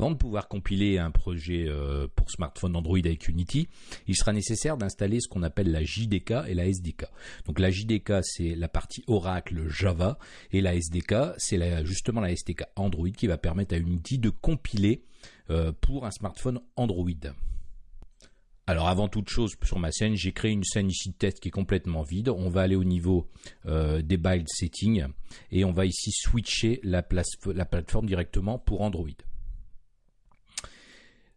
Avant de pouvoir compiler un projet euh, pour smartphone Android avec Unity, il sera nécessaire d'installer ce qu'on appelle la JDK et la SDK. Donc la JDK c'est la partie Oracle Java et la SDK c'est justement la SDK Android qui va permettre à Unity de compiler euh, pour un smartphone Android. Alors avant toute chose sur ma scène, j'ai créé une scène ici de test qui est complètement vide. On va aller au niveau euh, des build settings et on va ici switcher la plateforme directement pour Android.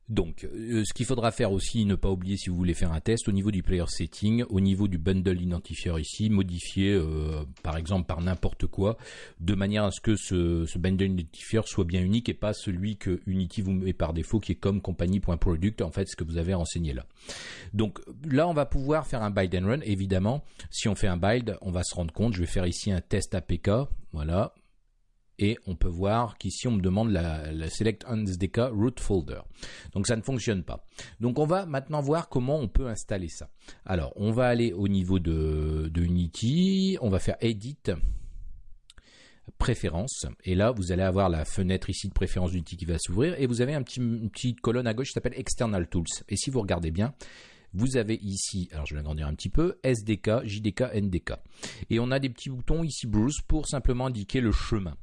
Donc, euh, ce qu'il faudra faire aussi, ne pas oublier si vous voulez faire un test, au niveau du player setting, au niveau du bundle identifier ici, modifier euh, par exemple par n'importe quoi, de manière à ce que ce, bundle identifier soit bien unique et pas celui que Unity vous met par défaut qui est comme compagnie.product, en fait ce que vous avez renseigné là. Donc là, on va pouvoir faire un build and run, évidemment. Si on fait un build, on va se rendre compte, je vais faire ici un test APK, voilà, et on peut voir qu'ici on me demande la, select SDK root folder. Donc ça ne fonctionne pas. Donc on va maintenant voir comment on peut installer ça. Alors on va aller au niveau de, Unity, on va faire edit préférences et là vous allez avoir la fenêtre ici de préférence d'Unity qui va s'ouvrir et vous avez un petit, une petite colonne à gauche qui s'appelle external tools et si vous regardez bien vous avez ici, alors je vais agrandir un petit peu, SDK, JDK, NDK. Et on a des petits boutons ici Bruce pour simplement indiquer le chemin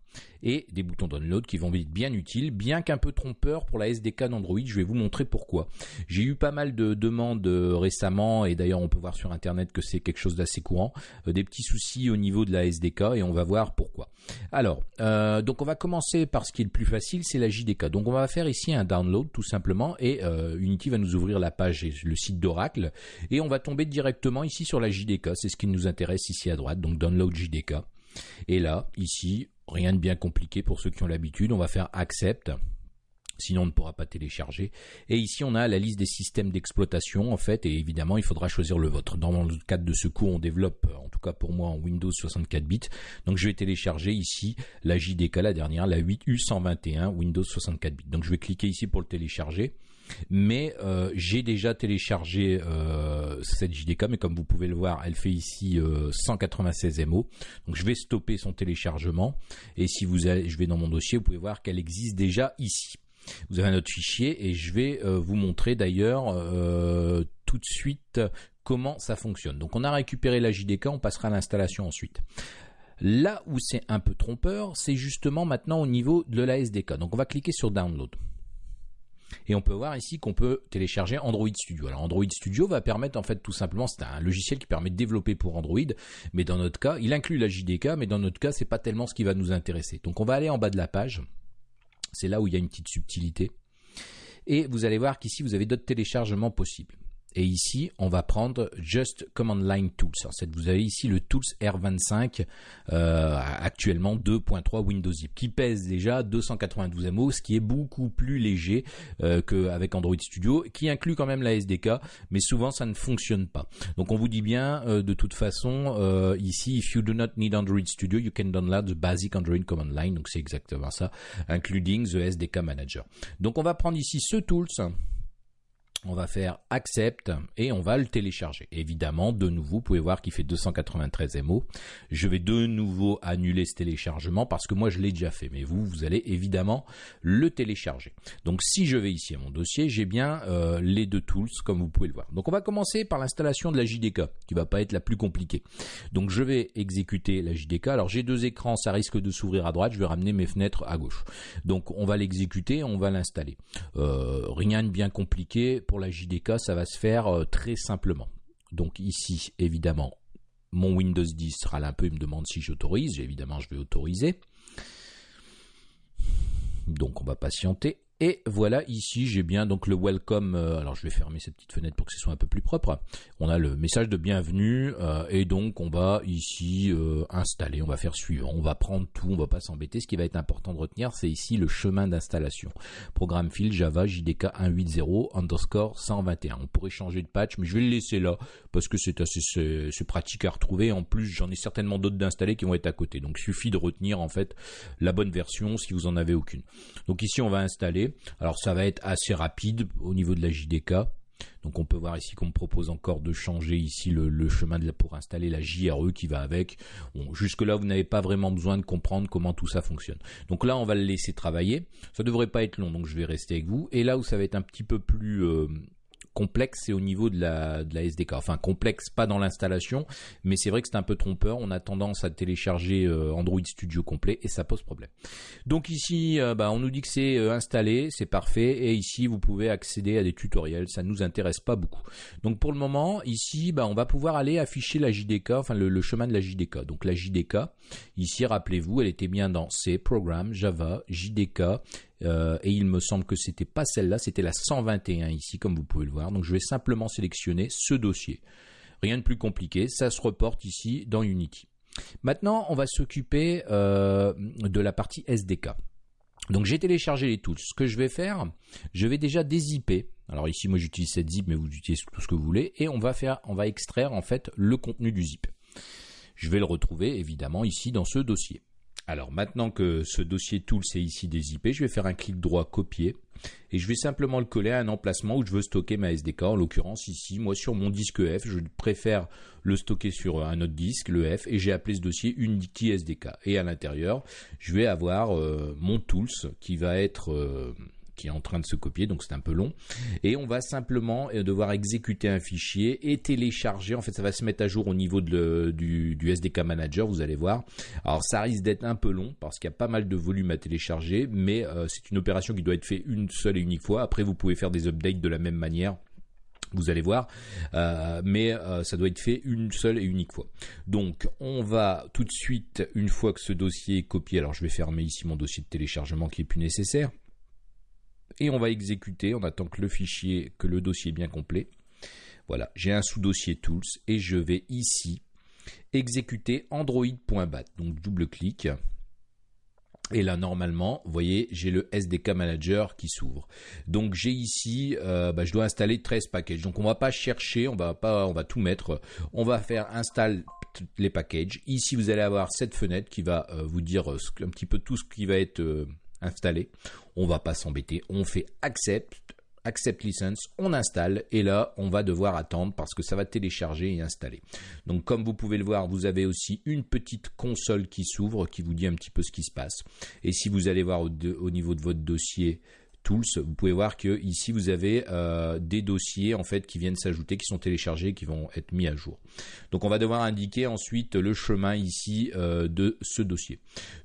et des boutons download qui vont être bien utiles, bien qu'un peu trompeur pour la SDK d'Android. Je vais vous montrer pourquoi. J'ai eu pas mal de demandes euh, récemment et d'ailleurs on peut voir sur internet que c'est quelque chose d'assez courant, euh, des petits soucis au niveau de la SDK et on va voir pourquoi. Alors, euh, donc on va commencer par ce qui est le plus facile, c'est la JDK. Donc on va faire ici un download tout simplement et Unity va nous ouvrir la page et le site d'Oracle et on va tomber directement ici sur la JDK. C'est ce qui nous intéresse ici à droite. Donc download JDK. Et là, ici, Rien de bien compliqué pour ceux qui ont l'habitude. On va faire accept. Sinon, on ne pourra pas télécharger. Et ici, on a la liste des systèmes d'exploitation, en fait, et évidemment, il faudra choisir le vôtre. Dans le cadre de ce cours, on développe, en tout cas pour moi, en Windows 64 bits. Donc, je vais télécharger ici la JDK, la dernière, la 8U121 Windows 64 bits. Donc, je vais cliquer ici pour le télécharger mais euh, j'ai déjà téléchargé euh, cette JDK, mais comme vous pouvez le voir, elle fait ici 196 euh, MO. Donc je vais stopper son téléchargement, et si vous allez, je vais dans mon dossier, vous pouvez voir qu'elle existe déjà ici. Vous avez un autre fichier, et je vais vous montrer d'ailleurs tout de suite comment ça fonctionne. Donc on a récupéré la JDK, on passera à l'installation ensuite. Là où c'est un peu trompeur, c'est justement maintenant au niveau de la SDK. Donc on va cliquer sur Download. Et on peut voir ici qu'on peut télécharger Android Studio. Alors Android Studio va permettre en fait tout simplement, c'est un logiciel qui permet de développer pour Android, mais dans notre cas, il inclut la JDK, mais dans notre cas, c'est pas tellement ce qui va nous intéresser. Donc on va aller en bas de la page. C'est là où il y a une petite subtilité. Et vous allez voir qu'ici, vous avez d'autres téléchargements possibles. Et ici, on va prendre Just Command Line Tools. Vous avez ici le Tools R25, euh, actuellement 2.3 Windows Zip, qui pèse déjà 292 MO, ce qui est beaucoup plus léger euh, qu'avec Android Studio, qui inclut quand même la SDK, mais souvent ça ne fonctionne pas. Donc on vous dit bien, euh, de toute façon, ici, if you do not need Android Studio, you can download the basic Android Command Line. Donc c'est exactement ça, including the SDK Manager. Donc on va prendre ici ce Tools on va faire accept et on va le télécharger. Évidemment, de nouveau, vous pouvez voir qu'il fait 293 MO. Je vais de nouveau annuler ce téléchargement parce que moi je l'ai déjà fait. Mais vous, vous allez évidemment le télécharger. Donc si je vais ici à mon dossier, j'ai bien euh, les deux tools comme vous pouvez le voir. Donc on va commencer par l'installation de la JDK qui va pas être la plus compliquée. Donc je vais exécuter la JDK. Alors j'ai deux écrans, ça risque de s'ouvrir à droite. Je vais ramener mes fenêtres à gauche. Donc on va l'exécuter, on va l'installer. Euh, rien de bien compliqué pour la JDK, ça va se faire euh, très simplement. Donc ici, évidemment, mon Windows 10 sera là un peu, il me demande si j'autorise. Évidemment, je vais autoriser. Donc on va patienter. Et voilà, ici j'ai bien donc le welcome. Euh, alors je vais fermer cette petite fenêtre pour que ce soit un peu plus propre. On a le message de bienvenue euh, et donc on va ici euh, installer. On va faire suivant. On va prendre tout. On va pas s'embêter. Ce qui va être important de retenir, c'est ici le chemin d'installation. Programme file Java JDK 180 underscore 121. On pourrait changer de patch, mais je vais le laisser là parce que c'est assez pratique à retrouver. En plus, j'en ai certainement d'autres d'installer qui vont être à côté. Donc suffit de retenir en fait la bonne version si vous en avez aucune. Donc ici on va installer. Alors ça va être assez rapide au niveau de la JDK. Donc on peut voir ici qu'on me propose encore de changer ici le, chemin pour installer la JRE qui va avec. jusque là vous n'avez pas vraiment besoin de comprendre comment tout ça fonctionne. Donc là on va le laisser travailler. Ça devrait pas être long donc je vais rester avec vous. Et là où ça va être un petit peu plus euh, complexe, c'est au niveau de la, de la SDK. Enfin, complexe, pas dans l'installation, mais c'est vrai que c'est un peu trompeur. On a tendance à télécharger euh, Android Studio complet et ça pose problème. Donc ici, euh, bah, on nous dit que c'est euh, installé, c'est parfait. Et ici, vous pouvez accéder à des tutoriels. Ça ne nous intéresse pas beaucoup. Donc pour le moment, ici, bah, on va pouvoir aller afficher la JDK, enfin le, le chemin de la JDK. Donc la JDK, ici, rappelez-vous, elle était bien dans C, Programme, Java, JDK, euh, et il me semble que c'était pas celle-là, c'était la 121 ici, comme vous pouvez le voir. Donc je vais simplement sélectionner ce dossier. Rien de plus compliqué, ça se reporte ici dans Unity. Maintenant, on va s'occuper euh, de la partie SDK. Donc j'ai téléchargé les tools. Ce que je vais faire, je vais déjà dézipper. Alors ici, moi j'utilise cette zip, mais vous utilisez tout ce que vous voulez. Et on va faire, on va extraire en fait le contenu du zip. Je vais le retrouver évidemment ici dans ce dossier. Alors maintenant que ce dossier tool est ici des je vais faire un clic droit copier et je vais simplement le coller à un emplacement où je veux stocker ma SDK. En l'occurrence ici, moi sur mon disque F, je préfère le stocker sur un autre disque, le F, et j'ai appelé ce dossier Unity SDK. Et à l'intérieur, je vais avoir euh, mon tools qui va être euh, qui est en train de se copier, donc c'est un peu long. Et on va simplement euh, devoir exécuter un fichier et télécharger. En fait, ça va se mettre à jour au niveau du, SDK Manager, vous allez voir. Alors ça risque d'être un peu long parce qu'il y a pas mal de volume à télécharger, mais euh, c'est une opération qui doit être faite une seule et unique fois. Après, vous pouvez faire des updates de la même manière vous allez voir, euh, mais ça doit être fait une seule et unique fois. Donc on va tout de suite, une fois que ce dossier est copié, alors je vais fermer ici mon dossier de téléchargement qui est plus nécessaire et on va exécuter, on attend que le fichier, que le dossier est bien complet. Voilà, j'ai un sous-dossier tools et je vais ici exécuter android.bat. Donc double clic. Et là, normalement, vous voyez, j'ai le SDK Manager qui s'ouvre. Donc j'ai ici, euh, bah, je dois installer 13 packages. Donc on va pas chercher, on va pas, on va tout mettre. On va faire install les packages. Ici, vous allez avoir cette fenêtre qui va euh, vous dire euh, un petit peu tout ce qui va être installé. On va pas s'embêter, on fait accept, accept license, on installe et là on va devoir attendre parce que ça va télécharger et installer. Donc comme vous pouvez le voir, vous avez aussi une petite console qui s'ouvre qui vous dit un petit peu ce qui se passe. Et si vous allez voir au niveau de votre dossier Tools, vous pouvez voir que ici vous avez euh, des dossiers en fait qui viennent s'ajouter, qui sont téléchargés, qui vont être mis à jour. Donc on va devoir indiquer ensuite le chemin ici euh, de ce dossier.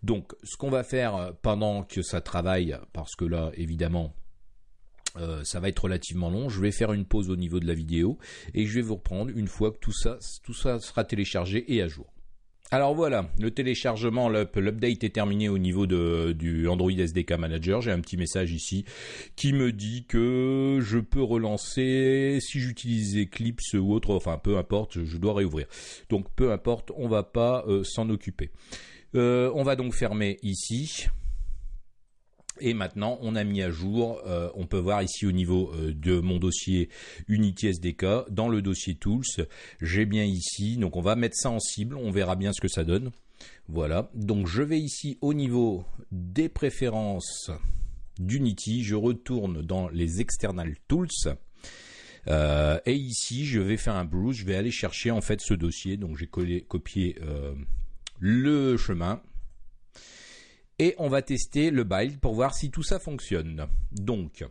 Donc ce qu'on va faire euh, pendant que ça travaille, parce que là évidemment ça va être relativement long. Je vais faire une pause au niveau de la vidéo et je vais vous reprendre une fois que tout ça, tout ça sera téléchargé et à jour. Alors voilà, le téléchargement, l'update est terminé au niveau du Android SDK Manager. J'ai un petit message ici qui me dit que je peux relancer si j'utilise Eclipse ou autre, enfin peu importe, je dois réouvrir. Donc peu importe, on va pas euh, s'en occuper. Euh, on va donc fermer ici. Et maintenant, on a mis à jour, euh, on peut voir ici au niveau euh, de mon dossier Unity SDK, dans le dossier Tools, j'ai bien ici, donc on va mettre ça en cible, on verra bien ce que ça donne. Voilà, donc je vais ici au niveau des préférences d'Unity, je retourne dans les External Tools, euh, et ici je vais faire un browse, je vais aller chercher en fait ce dossier, donc j'ai copié le chemin, et on va tester le build pour voir si tout ça fonctionne. Donc,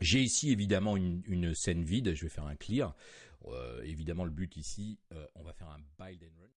j'ai ici évidemment une, scène vide, je vais faire un clear. Euh, évidemment, le but ici, euh, on va faire un build and run.